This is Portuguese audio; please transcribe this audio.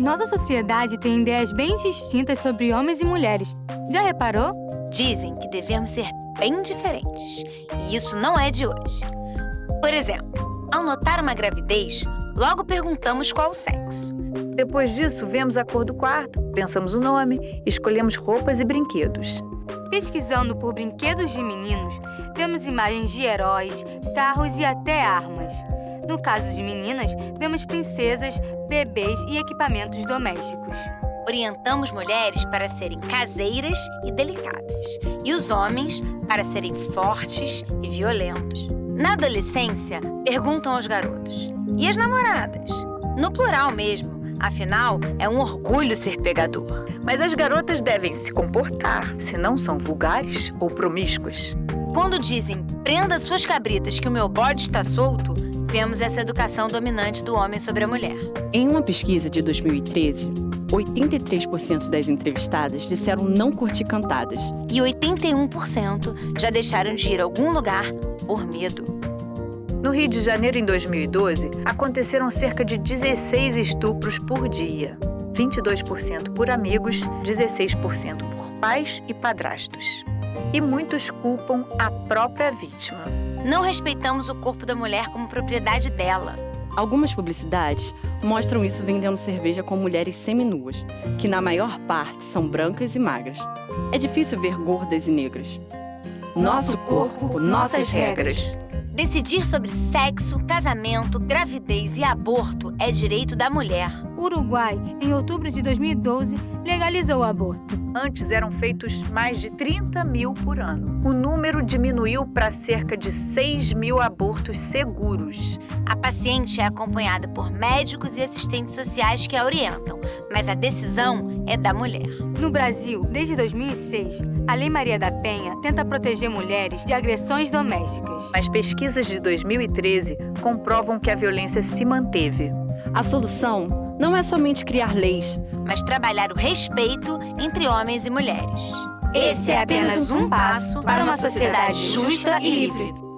Nossa sociedade tem ideias bem distintas sobre homens e mulheres. Já reparou? Dizem que devemos ser bem diferentes. E isso não é de hoje. Por exemplo, ao notar uma gravidez, logo perguntamos qual o sexo. Depois disso, vemos a cor do quarto, pensamos o nome, escolhemos roupas e brinquedos. Pesquisando por brinquedos de meninos, vemos imagens de heróis, carros e até armas. No caso de meninas, vemos princesas, bebês e equipamentos domésticos. Orientamos mulheres para serem caseiras e delicadas, e os homens para serem fortes e violentos. Na adolescência, perguntam aos garotos: e as namoradas? No plural mesmo, afinal, é um orgulho ser pegador. Mas as garotas devem se comportar, se não são vulgares ou promíscuas. Quando dizem prenda suas cabritas que o meu bode está solto, vemos essa educação dominante do homem sobre a mulher. Em uma pesquisa de 2013, 83% das entrevistadas disseram não curtir cantadas. E 81% já deixaram de ir a algum lugar por medo. No Rio de Janeiro, em 2012, aconteceram cerca de 16 estupros por dia. 22% por amigos, 16% por pais e padrastos. E muitos culpam a própria vítima. Não respeitamos o corpo da mulher como propriedade dela. Algumas publicidades mostram isso vendendo cerveja com mulheres seminuas, que na maior parte são brancas e magras. É difícil ver gordas e negras. Nosso corpo, nossas regras. Decidir sobre sexo, casamento, gravidez e aborto é direito da mulher. Uruguai, em outubro de 2012, legalizou o aborto. Antes eram feitos mais de 30 mil por ano. O número diminuiu para cerca de 6 mil abortos seguros. A paciente é acompanhada por médicos e assistentes sociais que a orientam, mas a decisão é da mulher. No Brasil, desde 2006, a Lei Maria da Penha tenta proteger mulheres de agressões domésticas. Mas pesquisas de 2013 comprovam que a violência se manteve. A solução não é somente criar leis, mas trabalhar o respeito entre homens e mulheres. Esse é apenas um passo para uma sociedade justa e livre.